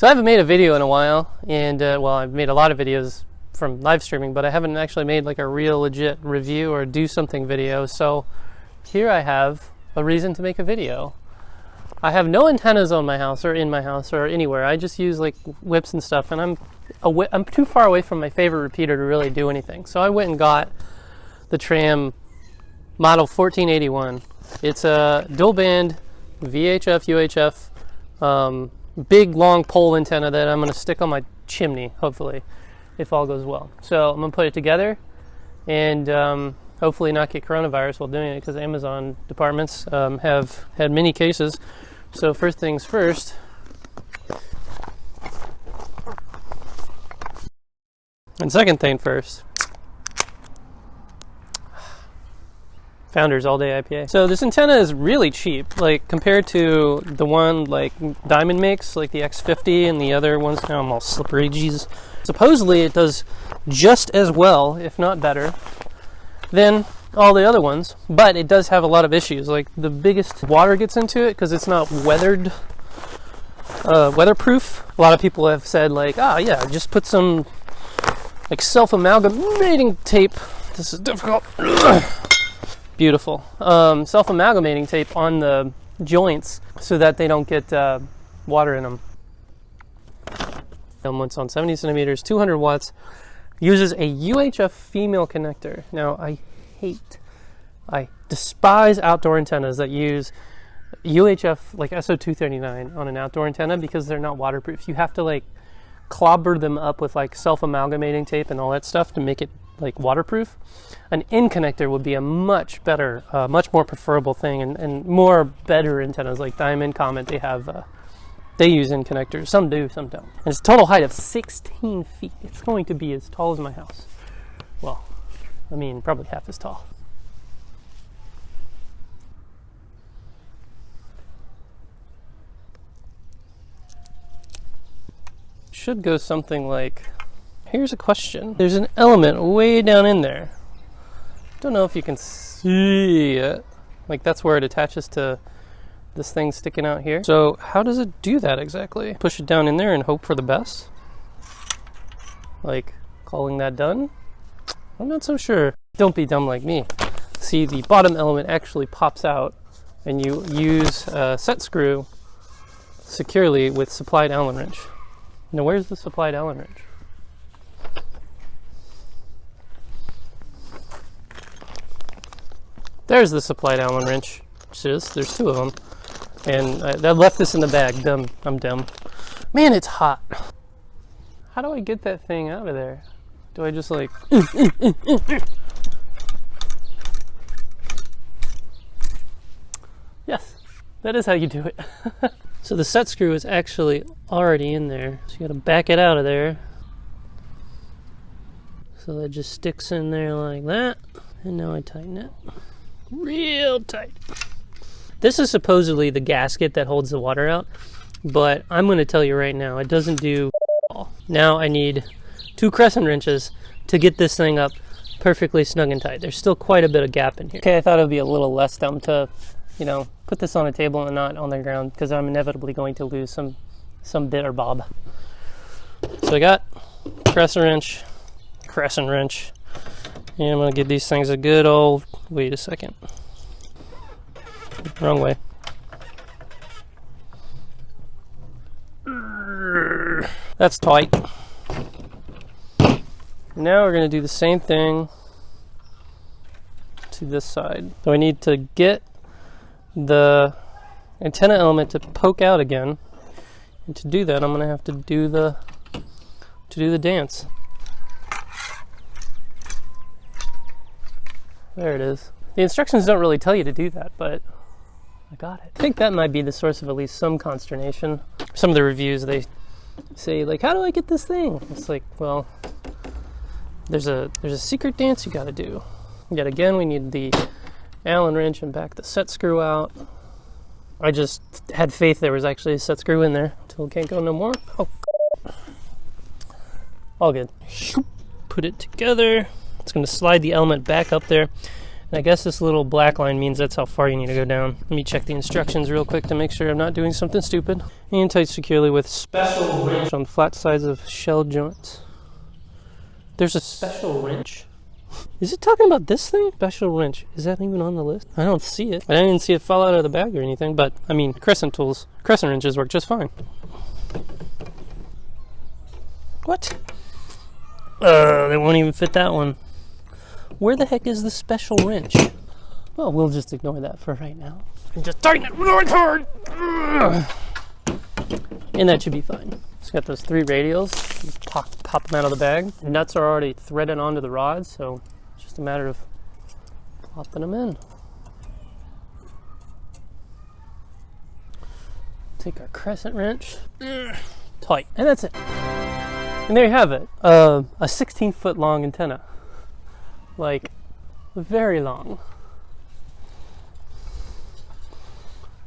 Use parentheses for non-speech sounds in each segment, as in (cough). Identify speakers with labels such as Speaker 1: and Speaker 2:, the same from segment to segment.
Speaker 1: So I haven't made a video in a while, and uh, well, I've made a lot of videos from live streaming, but I haven't actually made like a real legit review or do something video. So here I have a reason to make a video. I have no antennas on my house or in my house or anywhere. I just use like whips and stuff, and I'm I'm too far away from my favorite repeater to really do anything. So I went and got the Tram model 1481. It's a dual band VHF UHF um, big long pole antenna that I'm going to stick on my chimney, hopefully, if all goes well. So I'm going to put it together and um, hopefully not get coronavirus while doing it because Amazon departments um, have had many cases. So first things first. And second thing first. Founders All Day IPA. So this antenna is really cheap, like compared to the one like Diamond makes, like the X50 and the other ones. Now I'm all slippery, jeez. Supposedly it does just as well, if not better, than all the other ones, but it does have a lot of issues. Like the biggest water gets into it because it's not weathered, uh, weatherproof. A lot of people have said like, ah, yeah, just put some like self-amalgamating tape. This is difficult. (clears throat) Beautiful. Um, self-amalgamating tape on the joints so that they don't get uh, water in them. Elements on 70 centimeters, 200 watts. Uses a UHF female connector. Now I hate, I despise outdoor antennas that use UHF like SO239 on an outdoor antenna because they're not waterproof. You have to like clobber them up with like self-amalgamating tape and all that stuff to make it like waterproof. An N connector would be a much better, uh, much more preferable thing, and, and more better antennas like Diamond, Comet. They have, uh, they use N connectors. Some do, some don't. And it's total height of 16 feet. It's going to be as tall as my house. Well, I mean, probably half as tall. Should go something like Here's a question. There's an element way down in there. Don't know if you can see it. Like that's where it attaches to this thing sticking out here. So how does it do that exactly? Push it down in there and hope for the best? Like calling that done? I'm not so sure. Don't be dumb like me. See, the bottom element actually pops out and you use a set screw securely with supplied Allen wrench. Now where's the supplied Allen wrench? There's the supplied Allen wrench. Just there's two of them, and I, I left this in the bag. Dumb, I'm dumb. Man, it's hot. How do I get that thing out of there? Do I just like? yes, that is how you do it. (laughs) so the set screw is actually already in there. So you got to back it out of there. So that just sticks in there like that. And now I tighten it real tight. This is supposedly the gasket that holds the water out, but I'm going to tell you right now, it doesn't do all. Now I need two crescent wrenches to get this thing up perfectly snug and tight. There's still quite a bit of gap in here. Okay, I thought it would be a little less dumb to, you know, put this on a table and not on the ground because I'm inevitably going to lose some some bit or bob. So I got crescent wrench, crescent wrench, and I'm gonna give these things a good old, wait a second. Wrong way. That's tight. Now we're gonna do the same thing to this side. So I need to get the antenna element to poke out again. And to do that, I'm gonna have to do the to do the dance. There it is. The instructions don't really tell you to do that, but I got it. I think that might be the source of at least some consternation. Some of the reviews, they say like, how do I get this thing? It's like, well, there's a there's a secret dance you gotta do. Yet again, we need the Allen wrench and back the set screw out. I just had faith there was actually a set screw in there it can't go no more. Oh, (laughs) all good. Put it together. It's going to slide the element back up there. And I guess this little black line means that's how far you need to go down. Let me check the instructions real quick to make sure I'm not doing something stupid. And tight securely with special wrench on flat sides of shell joints. There's a special wrench. (laughs) Is it talking about this thing? Special wrench. Is that even on the list? I don't see it. I didn't even see it fall out of the bag or anything, but I mean, crescent tools, crescent wrenches work just fine. What? Uh, they won't even fit that one. Where the heck is the special wrench? Well, we'll just ignore that for right now. And just tighten it really hard. And that should be fine. It's got those three radials. Pop, pop them out of the bag. The nuts are already threaded onto the rods, so it's just a matter of plopping them in. Take our crescent wrench. Tight. And that's it. And there you have it. Uh, a 16 foot long antenna. Like, very long.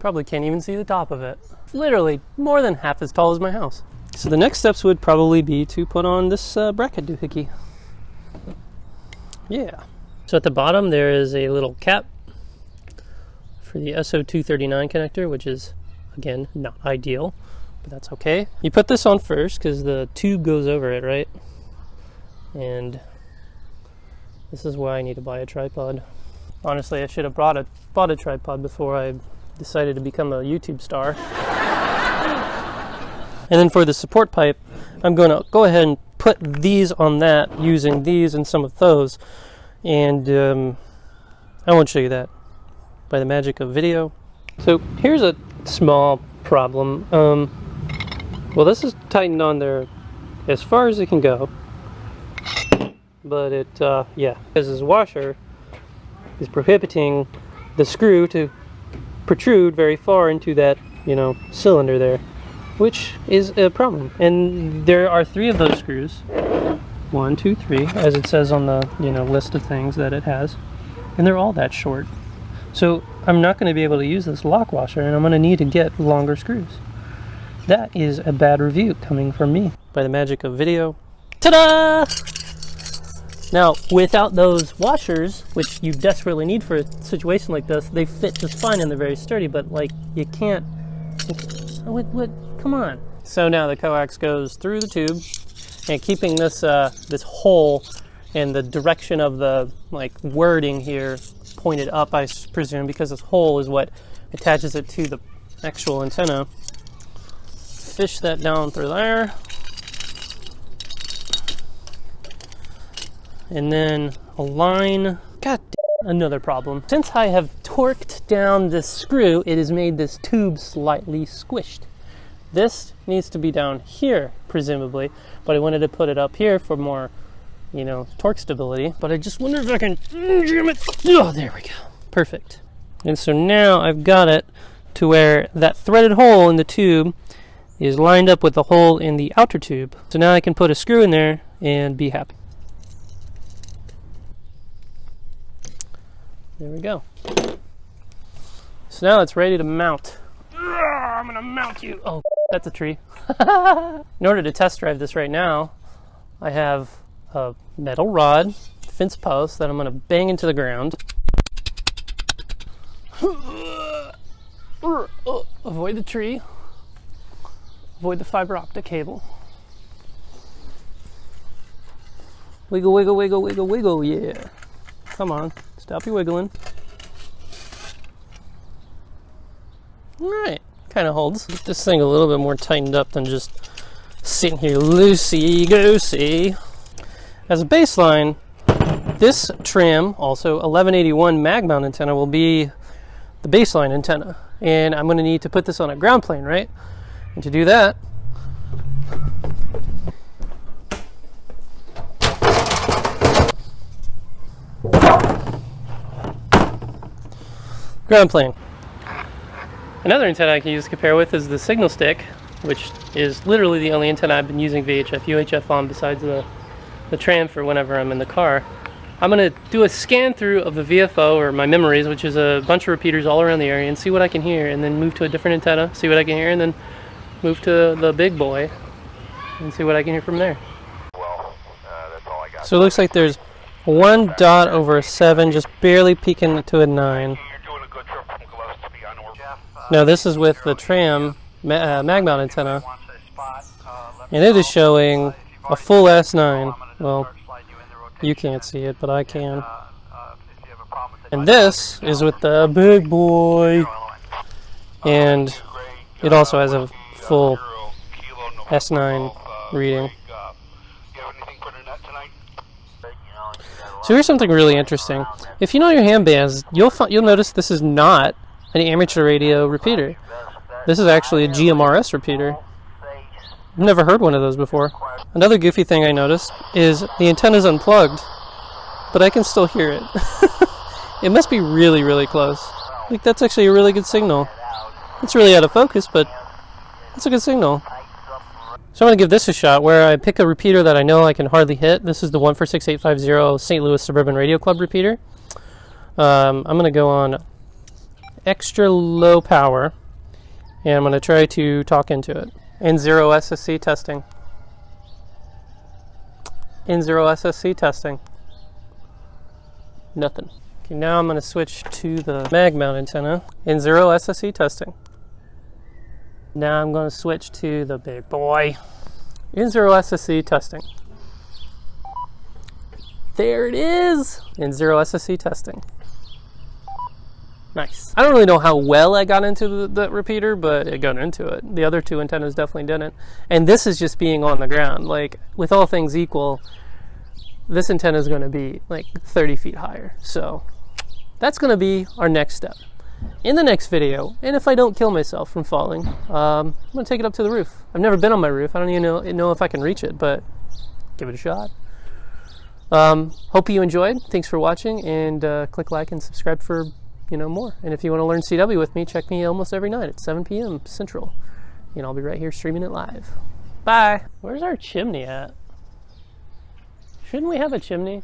Speaker 1: Probably can't even see the top of it. Literally more than half as tall as my house. So the next steps would probably be to put on this uh, bracket doohickey. Yeah. So at the bottom there is a little cap for the SO239 connector, which is again not ideal, but that's okay. You put this on first because the tube goes over it, right? And this is why I need to buy a tripod. Honestly, I should have brought a bought a tripod before I decided to become a YouTube star. (laughs) and then for the support pipe, I'm going to go ahead and put these on that using these and some of those. And um, I won't show you that by the magic of video. So here's a small problem. Um, well, this is tightened on there as far as it can go. But it, uh, yeah, because this washer is prohibiting the screw to protrude very far into that, you know, cylinder there, which is a problem. And there are three of those screws. One, two, three, as it says on the, you know, list of things that it has. And they're all that short. So I'm not going to be able to use this lock washer and I'm going to need to get longer screws. That is a bad review coming from me. By the magic of video. Ta-da! Now, without those washers, which you desperately need for a situation like this, they fit just fine and they're very sturdy, but like, you can't, what, what, come on. So now the coax goes through the tube and keeping this, uh, this hole in the direction of the like wording here pointed up, I presume, because this hole is what attaches it to the actual antenna. Fish that down through there. And then align. God another problem. Since I have torqued down this screw, it has made this tube slightly squished. This needs to be down here, presumably, but I wanted to put it up here for more, you know, torque stability. But I just wonder if I can jam it. Oh, there we go. Perfect. And so now I've got it to where that threaded hole in the tube is lined up with the hole in the outer tube. So now I can put a screw in there and be happy. There we go. So now it's ready to mount. I'm gonna mount you. Oh, (laughs) that's a tree. (laughs) In order to test drive this right now, I have a metal rod, fence post that I'm gonna bang into the ground. (sighs) Avoid the tree. Avoid the fiber optic cable. Wiggle, wiggle, wiggle, wiggle, wiggle, yeah. Come on. Stop your wiggling. Alright, kind of holds. Get this thing a little bit more tightened up than just sitting here loosey-goosey. As a baseline, this Tram, also 1181 mag mount antenna, will be the baseline antenna. And I'm going to need to put this on a ground plane, right? And to do that, ground plane. Another antenna I can use to compare with is the signal stick, which is literally the only antenna I've been using VHF, UHF on besides the, the tram for whenever I'm in the car. I'm going to do a scan through of the VFO or my memories, which is a bunch of repeaters all around the area, and see what I can hear, and then move to a different antenna, see what I can hear, and then move to the big boy and see what I can hear from there.
Speaker 2: Well, uh, that's all I got.
Speaker 1: So it looks like there's one dot over a seven, just barely peeking to a nine.
Speaker 2: You're doing a good trip from Gillespie on Orb.
Speaker 1: Now this is with the tram ma- uh, mag mount antenna, and it is showing a full S9. Well,
Speaker 2: you
Speaker 1: can't see it, but I can. And this is with the big boy, and it also has a full S9 reading. So here's something really interesting. If you know your ham bands, you'll you'll notice this is not an amateur radio repeater. This is actually a GMRS repeater. I've never heard one of those before. Another goofy thing I noticed is the antenna's unplugged, but I can still hear it. (laughs) it must be really, really close. Like that's actually a really good signal. It's really out of focus, but it's a good signal. So I'm going to give this a shot where I pick a repeater that I know I can hardly hit. This is the 14685 St. Louis Suburban Radio Club repeater. Um, I'm going to go on extra low power and I'm going to try to talk into it. N0 SSC testing. N0 SSC testing. Nothing. Okay, now I'm going to switch to the mag mount antenna. N0 SSC testing. Now I'm going to switch to the big boy. N0 SSC testing. There it is! N0 SSC testing. Nice. I don't really know how well I got into the, the repeater, but I got into it. The other two antennas definitely didn't. And this is just being on the ground. Like, with all things equal, this antenna is going to be like 30 feet higher. So, that's going to be our next step. In the next video, and if I don't kill myself from falling, um, I'm going to take it up to the roof. I've never been on my roof. I don't even know, know if I can reach it, but give it a shot. Um, hope you enjoyed. Thanks for watching, and uh, click like and subscribe for you know more. And if you want to learn CW with me, check me almost every night at 7 p.m. Central, and I'll be right here streaming it live. Bye. Where's our chimney at? Shouldn't we have a chimney?